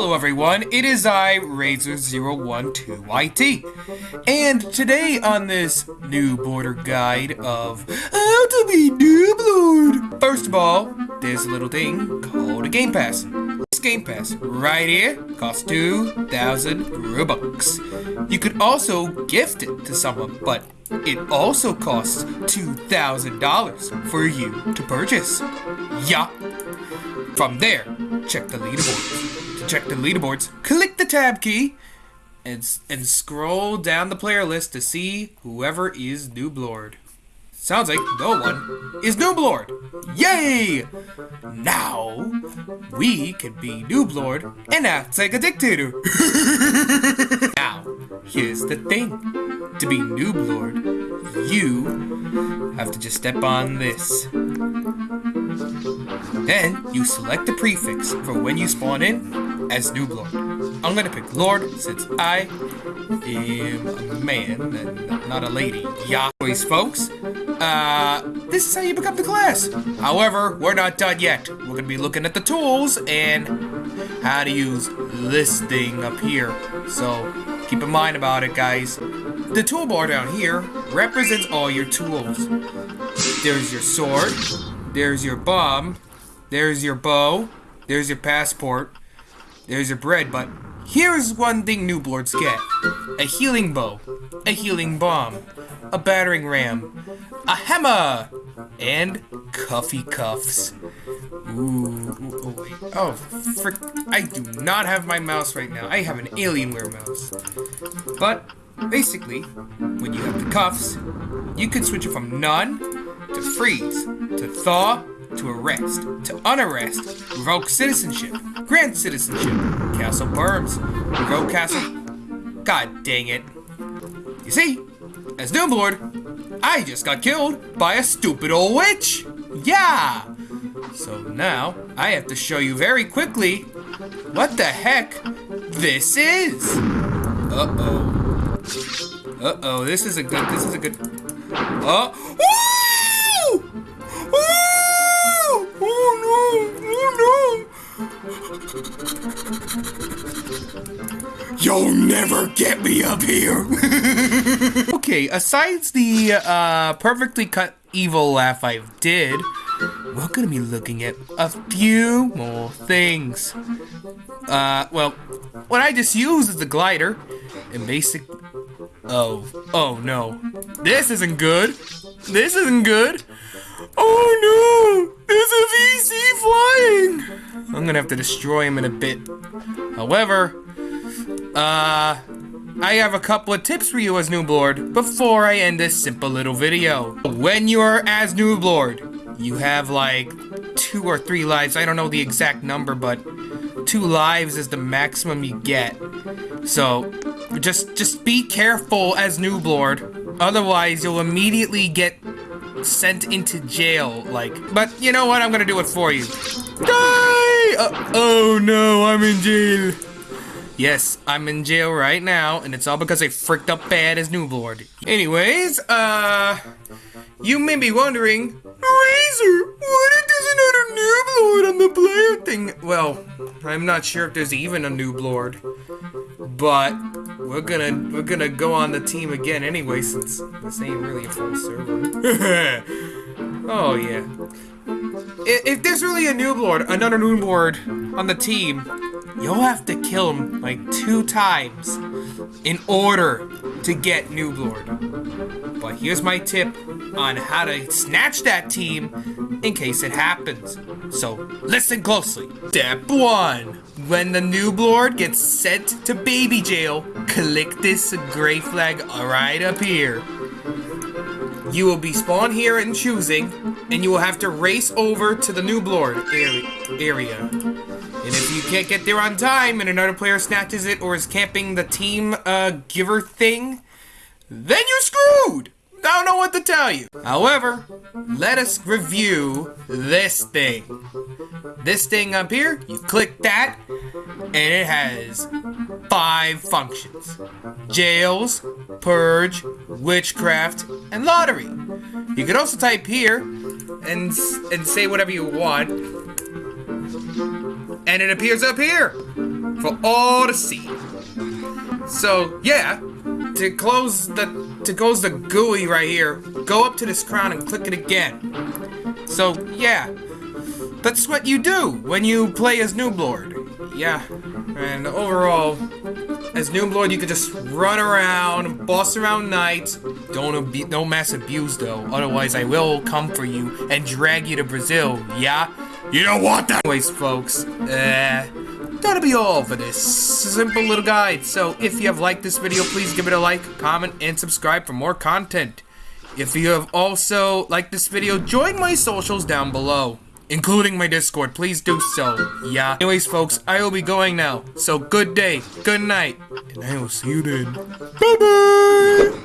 Hello everyone, it is I, Razor012YT, and today on this new border guide of how to be Noob. First of all, there's a little thing called a Game Pass. This Game Pass, right here, costs 2,000 Robux. You could also gift it to someone, but it also costs $2,000 for you to purchase. Yeah. From there, check the leaderboards. Check the leaderboards, click the tab key and, and scroll down the player list to see whoever is Noob Lord. Sounds like no one is Noob Lord. Yay! Now, we can be Noob Lord and act like a dictator. now, here's the thing. To be Noob Lord, you have to just step on this. Then, you select the prefix for when you spawn in as Noob Lord. I'm gonna pick Lord since I am a man and not a lady. Anyways, folks, uh, this is how you become the class. However, we're not done yet. We're gonna be looking at the tools and how to use this thing up here. So, keep in mind about it, guys. The toolbar down here represents all your tools. There's your sword, there's your bomb, there's your bow, there's your passport, there's your bread, but here's one thing Noob Lords get. A healing bow, a healing bomb, a battering ram, a hammer, and cuffy cuffs. Ooh, oh wait. Oh, frick. I do not have my mouse right now. I have an Alienware mouse. But, basically, when you have the cuffs, you can switch it from none to freeze, to thaw, to arrest, to unarrest, revoke citizenship, grant citizenship, castle burns, revoke castle. God dang it. You see, as Noob Lord, I just got killed by a stupid old witch. Yeah. So now I have to show you very quickly what the heck this is. Uh oh. Uh oh. This is a good. This is a good. Oh. You'll never get me up here. okay, asides the uh, perfectly cut evil laugh I did, we're gonna be looking at a few more things. Uh, well, what I just used is the glider, and basic. Oh, oh no, this isn't good. This isn't good. Oh no, there's a VC flying. I'm gonna have to destroy him in a bit. However, uh, I have a couple of tips for you as Noob Lord before I end this simple little video. When you're as Noob Lord, you have like two or three lives. I don't know the exact number, but two lives is the maximum you get. So just just be careful as Noob Lord. Otherwise, you'll immediately get sent into jail. Like, but you know what? I'm gonna do it for you. Uh, oh no, I'm in jail. Yes, I'm in jail right now, and it's all because I freaked up bad as Noob Lord. Anyways, uh, you may be wondering, Razor, what if there's another Noob Lord on the player thing? Well, I'm not sure if there's even a Noob Lord, but we're gonna we're gonna go on the team again anyway, since this ain't really a full server. oh yeah. If there's really a Noob Lord, another Noob Lord on the team, you'll have to kill him like two times in order to get Noob Lord. But here's my tip on how to snatch that team in case it happens. So listen closely. Step one. When the Noob Lord gets sent to baby jail, click this gray flag right up here. You will be spawned here in choosing, and you will have to race over to the Noob Lord area. And if you can't get there on time and another player snatches it or is camping the team uh, giver thing, then you're screwed! I don't know what to tell you. However, let us review this thing. This thing up here, you click that, and it has five functions. Jails, purge, witchcraft, and lottery. You can also type here and, and say whatever you want, and it appears up here. for all to see. So yeah, to close the to close the GUI right here, go up to this crown and click it again. So yeah, that's what you do when you play as Nooblord. Yeah, and overall, as Nooblord, you could just run around, boss around knights. Don't abu- don't mass abuse though, otherwise I will come for you and drag you to Brazil. Yeah, you don't want that. Anyways, folks, uh, that'll be all for this simple little guide. So if you have liked this video, please give it a like, comment, and subscribe for more content. If you have also liked this video, join my socials down below including my Discord. Please do so. Yeah. Anyways, folks, I will be going now. So good day, good night, and I will see you then. Bye bye.